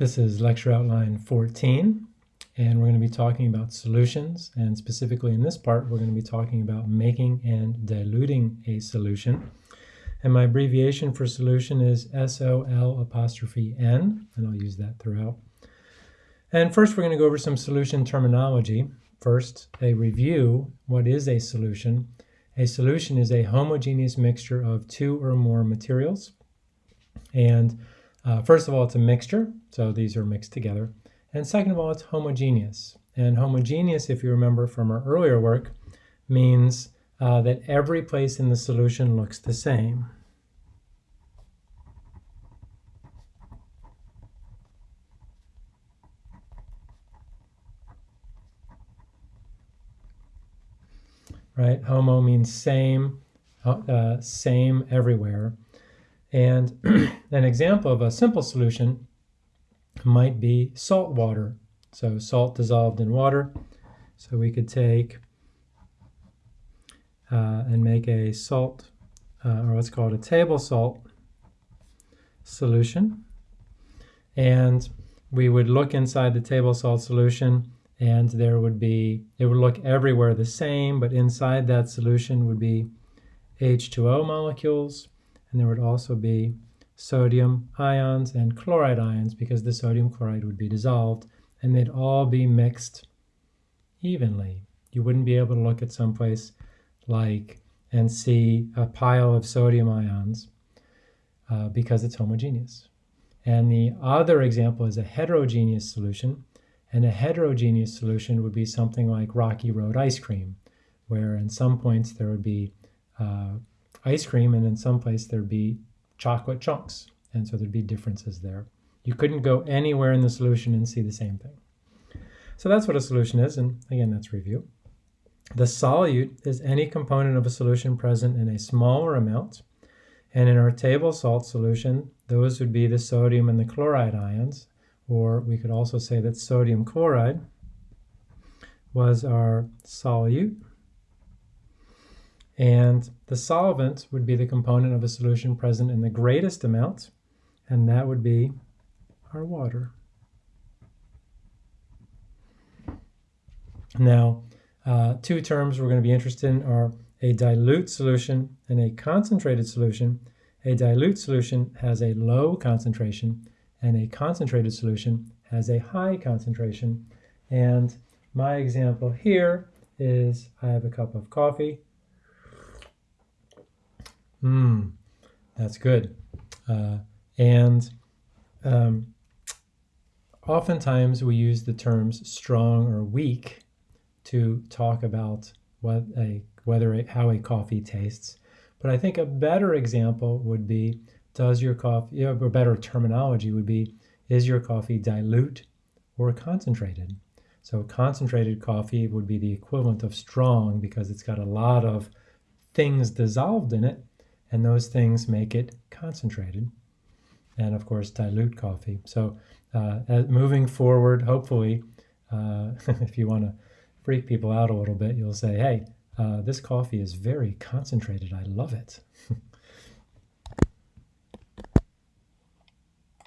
This is lecture outline 14, and we're going to be talking about solutions, and specifically in this part, we're going to be talking about making and diluting a solution. And my abbreviation for solution is SOL apostrophe N, and I'll use that throughout. And first, we're going to go over some solution terminology. First, a review. What is a solution? A solution is a homogeneous mixture of two or more materials. And uh, first of all, it's a mixture, so these are mixed together. And second of all, it's homogeneous. And homogeneous, if you remember from our earlier work, means uh, that every place in the solution looks the same. Right? Homo means same, uh, same everywhere. And an example of a simple solution might be salt water. So salt dissolved in water. So we could take uh, and make a salt, uh, or what's called a table salt solution. And we would look inside the table salt solution and there would be, it would look everywhere the same, but inside that solution would be H2O molecules and there would also be sodium ions and chloride ions because the sodium chloride would be dissolved and they'd all be mixed evenly. You wouldn't be able to look at someplace like and see a pile of sodium ions uh, because it's homogeneous. And the other example is a heterogeneous solution. And a heterogeneous solution would be something like Rocky Road ice cream, where in some points there would be uh, ice cream, and in some place there'd be chocolate chunks. And so there'd be differences there. You couldn't go anywhere in the solution and see the same thing. So that's what a solution is, and again, that's review. The solute is any component of a solution present in a smaller amount. And in our table salt solution, those would be the sodium and the chloride ions, or we could also say that sodium chloride was our solute. And the solvent would be the component of a solution present in the greatest amount, and that would be our water. Now, uh, two terms we're going to be interested in are a dilute solution and a concentrated solution. A dilute solution has a low concentration, and a concentrated solution has a high concentration. And my example here is I have a cup of coffee Mmm, that's good. Uh, and um, oftentimes we use the terms strong or weak to talk about what a whether how a coffee tastes. But I think a better example would be does your coffee, a better terminology would be is your coffee dilute or concentrated? So concentrated coffee would be the equivalent of strong because it's got a lot of things dissolved in it and those things make it concentrated and of course dilute coffee. So uh, moving forward, hopefully, uh, if you want to freak people out a little bit, you'll say, hey, uh, this coffee is very concentrated. I love it.